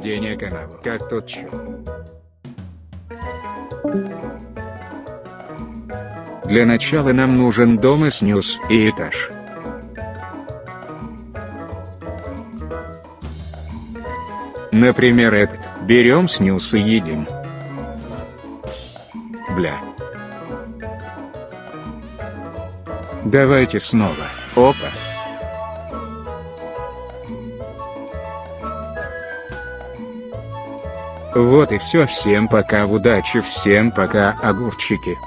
отведения канала. Как тут чё? Для начала нам нужен дом и снюс, и этаж. Например этот. Берем снюс и едем. Бля. Давайте снова. Опа. Вот и все. Всем пока, удачи, всем пока, огурчики.